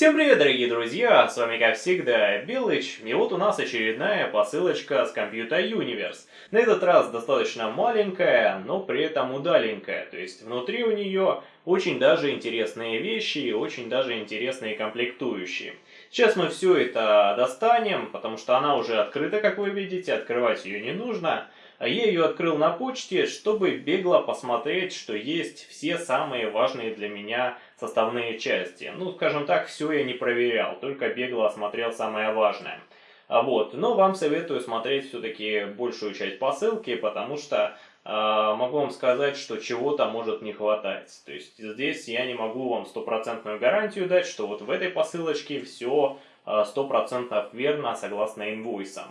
Всем привет, дорогие друзья! С вами, как всегда, Белыч. И вот у нас очередная посылочка с Computer Universe. На этот раз достаточно маленькая, но при этом удаленькая. То есть внутри у нее очень даже интересные вещи и очень даже интересные комплектующие. Сейчас мы все это достанем, потому что она уже открыта, как вы видите, открывать ее не нужно. А я ее открыл на почте, чтобы бегло посмотреть, что есть все самые важные для меня составные части. Ну, скажем так, все я не проверял, только бегло осмотрел самое важное. А вот, но вам советую смотреть все-таки большую часть посылки, потому что э, могу вам сказать, что чего-то может не хватать. То есть здесь я не могу вам стопроцентную гарантию дать, что вот в этой посылочке все стопроцентно верно согласно инвойсам.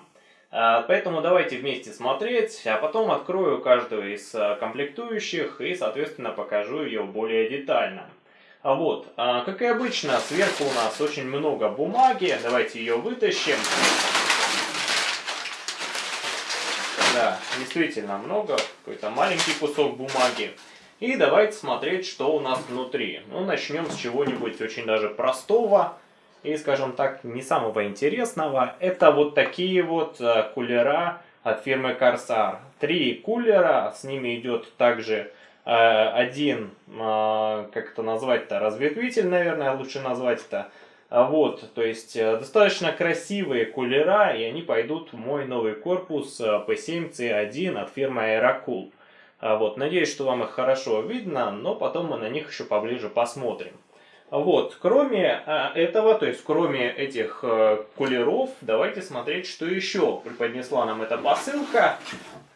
А, поэтому давайте вместе смотреть, а потом открою каждую из а, комплектующих и, соответственно, покажу ее более детально. А вот, как и обычно, сверху у нас очень много бумаги. Давайте ее вытащим. Да, действительно много, какой-то маленький кусок бумаги. И давайте смотреть, что у нас внутри. Ну, начнем с чего-нибудь очень даже простого и, скажем так, не самого интересного, это вот такие вот э, кулера от фирмы Corsair. Три кулера, с ними идет также один, э, как это назвать-то, разветвитель, наверное, лучше назвать это. Вот, то есть достаточно красивые кулера, и они пойдут в мой новый корпус P7C1 от фирмы Aerocool. Вот, надеюсь, что вам их хорошо видно, но потом мы на них еще поближе посмотрим. Вот, кроме а, этого, то есть кроме этих а, кулеров, давайте смотреть, что еще преподнесла нам эта посылка.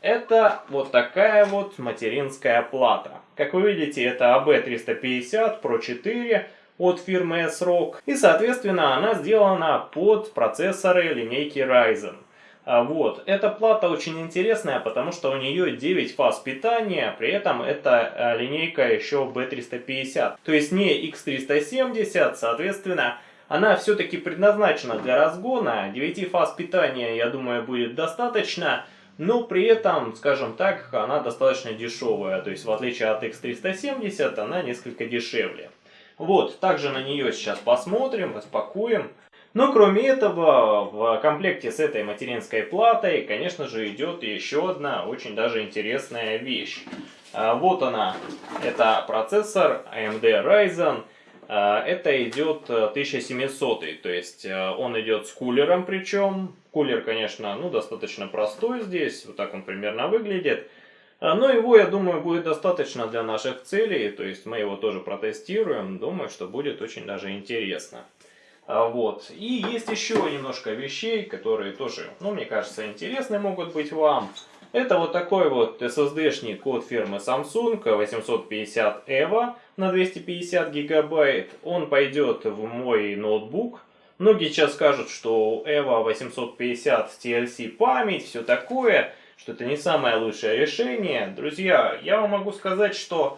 Это вот такая вот материнская плата. Как вы видите, это AB350 Pro 4 от фирмы S-Rock. И, соответственно, она сделана под процессоры линейки Ryzen. А, вот. Эта плата очень интересная, потому что у нее 9 фаз питания, при этом это а, линейка еще B350. То есть не X370, соответственно, она все-таки предназначена для разгона. 9 фаз питания, я думаю, будет достаточно. Но при этом, скажем так, она достаточно дешевая. То есть в отличие от X370, она несколько дешевле. Вот, также на нее сейчас посмотрим, распакуем. Но кроме этого, в комплекте с этой материнской платой, конечно же, идет еще одна очень даже интересная вещь. А, вот она, это процессор AMD Ryzen. А, это идет 1700, то есть э, он идет с кулером причем. Кулер, конечно, ну достаточно простой здесь, вот так он примерно выглядит. Но его, я думаю, будет достаточно для наших целей, то есть мы его тоже протестируем. Думаю, что будет очень даже интересно. А, вот. И есть еще немножко вещей, которые тоже, ну, мне кажется, интересны могут быть вам. Это вот такой вот SSD-шник от фирмы Samsung 850 EVO на 250 гигабайт. Он пойдет в мой ноутбук. Многие сейчас скажут, что у EVO 850 TLC память, все такое, что это не самое лучшее решение. Друзья, я вам могу сказать, что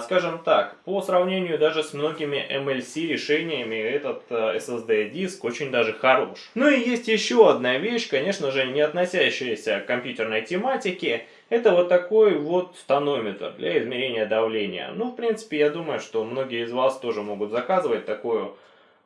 скажем так, по сравнению даже с многими MLC решениями, этот э, SSD диск очень даже хорош. Ну и есть еще одна вещь, конечно же, не относящаяся к компьютерной тематике. Это вот такой вот тонометр для измерения давления. Ну, в принципе, я думаю, что многие из вас тоже могут заказывать такую,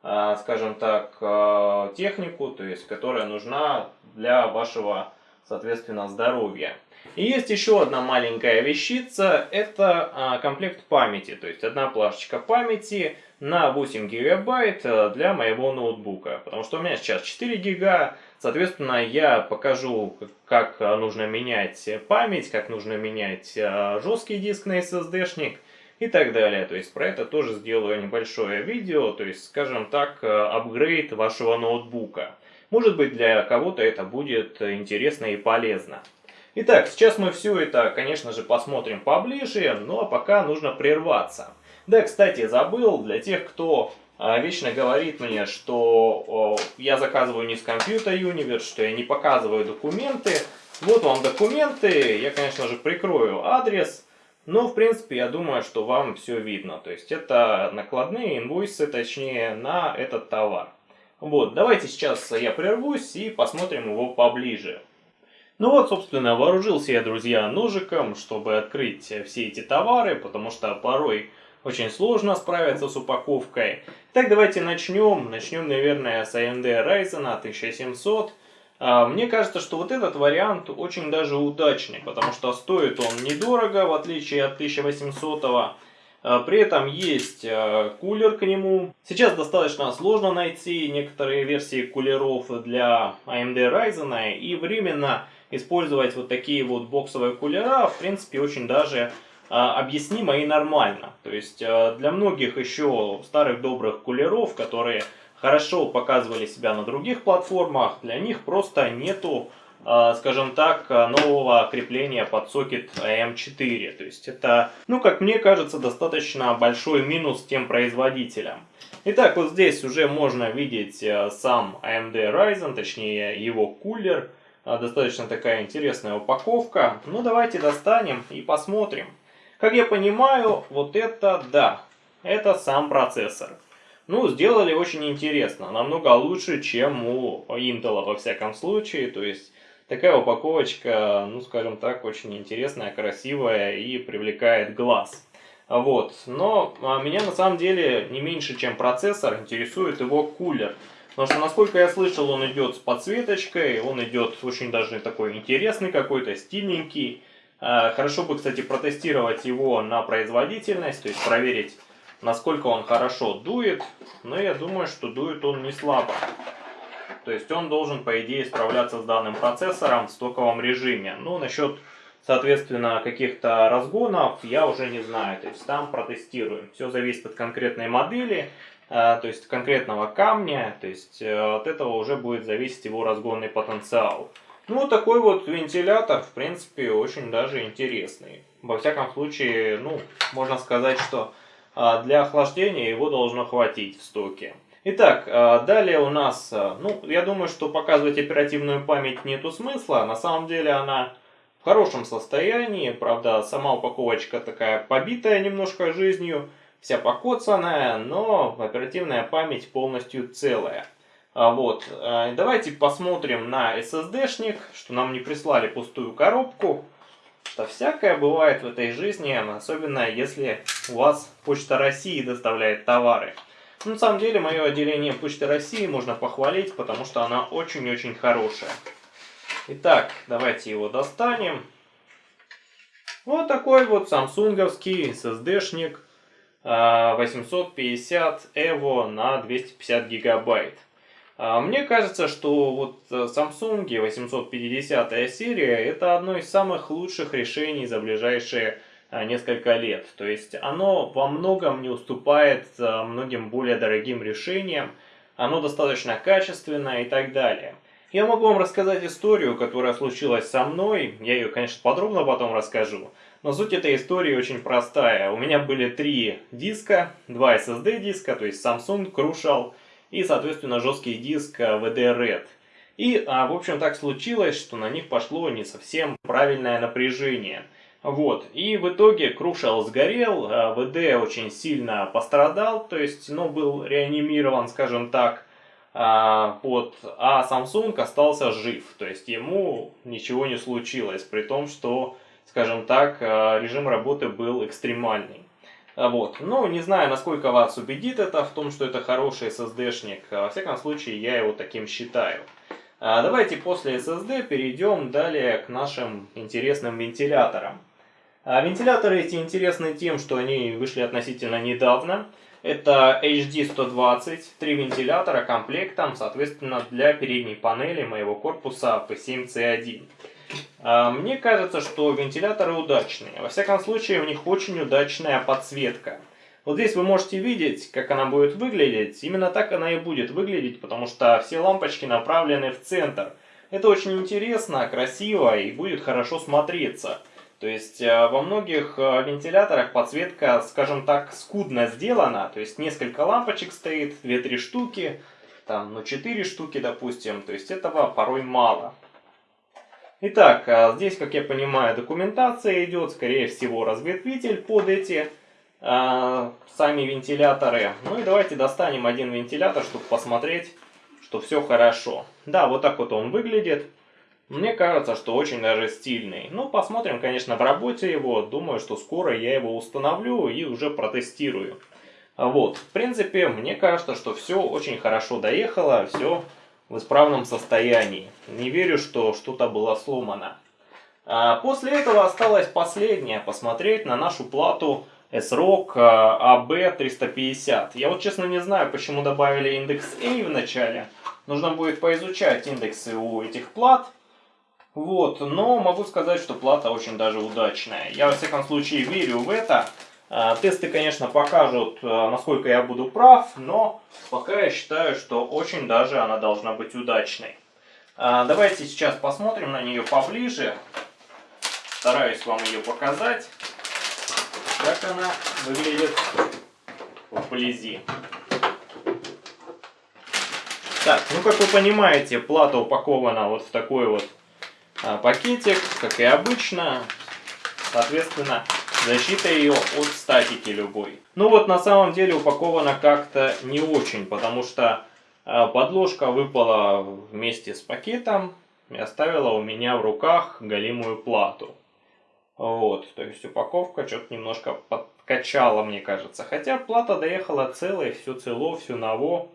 а, скажем так, а, технику, то есть, которая нужна для вашего, соответственно, здоровья. И есть еще одна маленькая вещица, это а, комплект памяти, то есть одна плашечка памяти на 8 гигабайт э, для моего ноутбука, потому что у меня сейчас 4 гига, соответственно я покажу, как нужно менять память, как нужно менять э, жесткий диск на SSD-шник и так далее. То есть про это тоже сделаю небольшое видео, то есть, скажем так, э, апгрейд вашего ноутбука. Может быть для кого-то это будет интересно и полезно. Итак, сейчас мы все это, конечно же, посмотрим поближе, ну а пока нужно прерваться. Да, кстати, забыл, для тех, кто а, вечно говорит мне, что я заказываю не с Computer Universe, что я не показываю документы. Вот вам документы, я, конечно же, прикрою адрес, но, в принципе, я думаю, что вам все видно. То есть, это накладные инвойсы, точнее, на этот товар. Вот, давайте сейчас я прервусь и посмотрим его поближе. Ну вот, собственно, вооружился я, друзья, ножиком, чтобы открыть все эти товары, потому что порой очень сложно справиться с упаковкой. Так, давайте начнем. Начнем, наверное, с AMD Ryzen 1700. А, мне кажется, что вот этот вариант очень даже удачный, потому что стоит он недорого, в отличие от 1800 -го. При этом есть а, кулер к нему. Сейчас достаточно сложно найти некоторые версии кулеров для AMD Ryzen, и временно использовать вот такие вот боксовые кулера, в принципе, очень даже а, объяснимо и нормально. То есть а, для многих еще старых добрых кулеров, которые хорошо показывали себя на других платформах, для них просто нету, а, скажем так, нового крепления под сокет AM4. То есть это, ну как мне кажется, достаточно большой минус тем производителям. Итак, вот здесь уже можно видеть сам AMD Ryzen, точнее его кулер. Достаточно такая интересная упаковка. Ну давайте достанем и посмотрим. Как я понимаю, вот это да, это сам процессор. Ну, сделали очень интересно, намного лучше, чем у Intel во всяком случае. То есть, такая упаковочка, ну, скажем так, очень интересная, красивая и привлекает глаз. Вот, но а, меня на самом деле не меньше, чем процессор, интересует его кулер. Потому что, насколько я слышал, он идет с подсветочкой, он идет очень даже такой интересный какой-то, стильненький. А, хорошо бы, кстати, протестировать его на производительность, то есть проверить, насколько он хорошо дует. Но я думаю, что дует он не слабо. То есть он должен, по идее, справляться с данным процессором в стоковом режиме. Ну, насчет, соответственно, каких-то разгонов я уже не знаю. То есть там протестируем. Все зависит от конкретной модели, а, то есть конкретного камня. То есть э, от этого уже будет зависеть его разгонный потенциал. Ну, такой вот вентилятор, в принципе, очень даже интересный. Во всяком случае, ну, можно сказать, что а, для охлаждения его должно хватить в стоке. Итак, далее у нас, ну, я думаю, что показывать оперативную память нету смысла. На самом деле она в хорошем состоянии. Правда, сама упаковочка такая побитая немножко жизнью, вся покоцанная, но оперативная память полностью целая. А, вот, а, давайте посмотрим на SSD-шник, что нам не прислали пустую коробку. Что всякое бывает в этой жизни, особенно если у вас Почта России доставляет товары. Ну, на самом деле, мое отделение Почты России можно похвалить, потому что она очень-очень хорошая. Итак, давайте его достанем. Вот такой вот самсунговский SSD-шник 850 EVO на 250 гигабайт. А, мне кажется, что вот э, Samsung 850 серия это одно из самых лучших решений за ближайшие а, несколько лет. То есть оно во многом не уступает э, многим более дорогим решениям, оно достаточно качественное и так далее. Я могу вам рассказать историю, которая случилась со мной, я ее, конечно, подробно потом расскажу, но суть этой истории очень простая. У меня были три диска, два SSD диска, то есть Samsung, Crucial и, соответственно, жесткий диск э, Red. И, а, в общем, так случилось, что на них пошло не совсем правильное напряжение. Вот, и в итоге Crucial сгорел, VD а, очень сильно пострадал, то есть, ну, был реанимирован, скажем так, а, вот, а Samsung остался жив, то есть ему ничего не случилось, при том, что, скажем так, а, режим работы был экстремальный. А, вот. Ну, не знаю, насколько вас убедит это в том, что это хороший SSD-шник. А, во всяком случае, я его таким считаю. А, давайте после SSD перейдем далее к нашим интересным вентиляторам. Вентиляторы эти интересны тем, что они вышли относительно недавно. Это HD120, три вентилятора комплектом, соответственно, для передней панели моего корпуса P7C1. А, мне кажется, что вентиляторы удачные. Во всяком случае, у них очень удачная подсветка. Вот здесь вы можете видеть, как она будет выглядеть. Именно так она и будет выглядеть, потому что все лампочки направлены в центр. Это очень интересно, красиво и будет хорошо смотреться. То есть э, во многих э, вентиляторах подсветка, скажем так, скудно сделана. То есть несколько лампочек стоит, 2-3 штуки, там, ну 4 штуки, допустим. То есть этого порой мало. Итак, а здесь, как я понимаю, документация идет, скорее всего, разветвитель под эти э, сами вентиляторы. Ну и давайте достанем один вентилятор, чтобы посмотреть, что все хорошо. Да, вот так вот он выглядит. Мне кажется, что очень даже стильный. Ну, посмотрим, конечно, в работе его. Думаю, что скоро я его установлю и уже протестирую. Вот, в принципе, мне кажется, что все очень хорошо доехало, все в исправном состоянии. Не верю, что что-то было сломано. А после этого осталось последнее, посмотреть на нашу плату S-Rock AB350. А я вот честно не знаю, почему добавили индекс A в начале. Нужно будет поизучать индексы у этих плат. Вот, но могу сказать, что плата очень даже удачная. Я во всяком случае верю в это. А, тесты, конечно, покажут, а, насколько я буду прав, но пока я считаю, что очень даже она должна быть удачной. А, давайте сейчас посмотрим на нее поближе. Стараюсь вам ее показать, как она выглядит вблизи. Так, ну как вы понимаете, плата упакована вот в такой вот пакетик, как и обычно. Соответственно, Защита ее от статики любой. Ну вот на самом деле упакована как-то не очень, потому что а, подложка выпала вместе с пакетом и оставила у меня в руках голимую плату. Вот, то есть упаковка что-то немножко подкачала, мне кажется. Хотя плата доехала целая, все цело, все ново.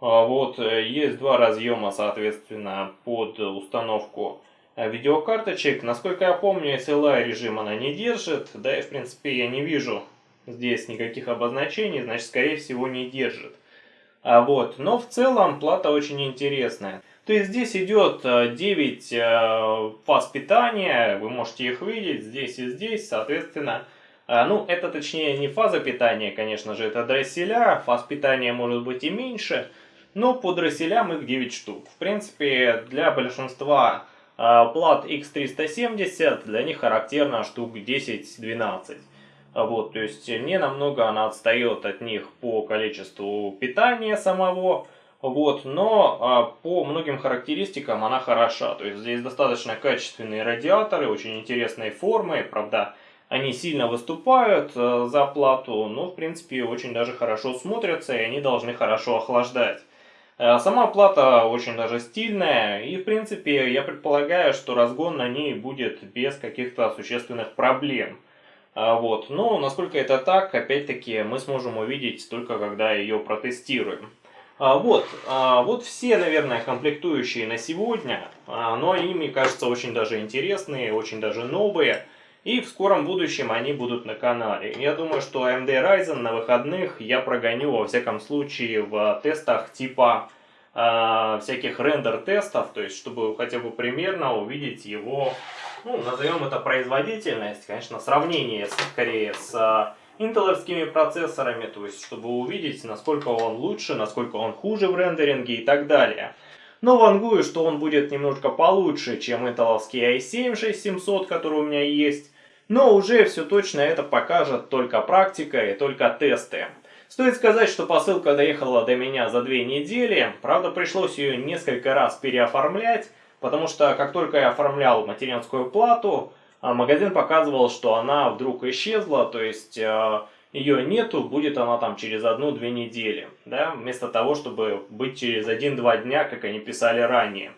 А, вот, э, есть два разъема, соответственно, под установку а видеокарточек. Насколько я помню, SLI режим она не держит, да и в принципе я не вижу здесь никаких обозначений, значит скорее всего не держит. А вот, но в целом плата очень интересная. То есть здесь идет 9 э, э, фаз питания, вы можете их видеть здесь и здесь, соответственно. Э, ну, это точнее не фаза питания, конечно же, это дросселя, фаз питания может быть и меньше, но по дросселям их 9 штук. В принципе, для большинства плат X370 для них характерно штук 10-12. А вот, то есть не намного она отстает от них по количеству питания самого, вот, но а, по многим характеристикам она хороша. То есть здесь достаточно качественные радиаторы, очень интересной формы, правда, они сильно выступают а, за плату, но в принципе очень даже хорошо смотрятся и они должны хорошо охлаждать. Э, сама плата очень даже стильная, и в принципе я предполагаю, что разгон на ней будет без каких-то существенных проблем. Э, вот. Но насколько это так, опять-таки мы сможем увидеть только когда ее протестируем. Э, вот, вот все, наверное, комплектующие на сегодня, но мне кажется, очень даже интересные, очень даже новые. И в скором будущем они будут на канале. Я думаю, что AMD Ryzen на выходных я прогоню во всяком случае в тестах типа э, всяких рендер-тестов, то есть чтобы хотя бы примерно увидеть его, ну, назовем это производительность, конечно, сравнение скорее с э, интеловскими процессорами, то есть чтобы увидеть, насколько он лучше, насколько он хуже в рендеринге и так далее. Но вангую, что он будет немножко получше, чем интеловский i7 6700, который у меня есть. Но уже все точно это покажет только практика и только тесты. Стоит сказать, что посылка доехала до меня за две недели, правда пришлось ее несколько раз переоформлять, потому что как только я оформлял материнскую плату, а, магазин показывал, что она вдруг исчезла, то есть а, ее нету, будет она там через одну-две недели, да, вместо того, чтобы быть через один-два дня, как они писали ранее.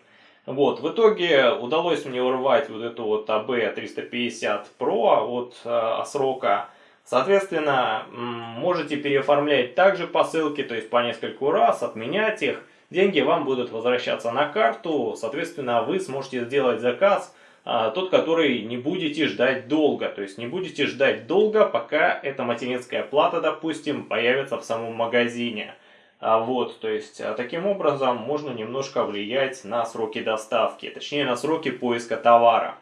Вот, в итоге удалось мне урвать вот эту вот AB350 Pro от э, срока. Соответственно, можете переоформлять также посылки, то есть по нескольку раз, отменять их. Деньги вам будут возвращаться на карту, соответственно, вы сможете сделать заказ, а, тот, который не будете ждать долго. То есть не будете ждать долго, пока эта материнская плата, допустим, появится в самом магазине. А вот, то есть, а таким образом можно немножко влиять на сроки доставки, точнее на сроки поиска товара.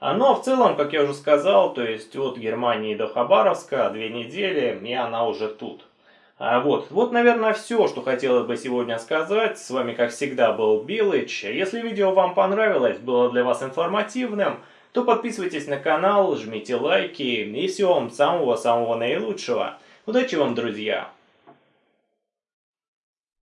А, но в целом, как я уже сказал, то есть от Германии до Хабаровска две недели, и она уже тут. Вот, вот, наверное, все, что хотелось бы сегодня сказать. С вами, как всегда, был Билыч. Если видео вам понравилось, было для вас информативным, то подписывайтесь на канал, жмите лайки и всего вам самого-самого наилучшего. Удачи вам, друзья!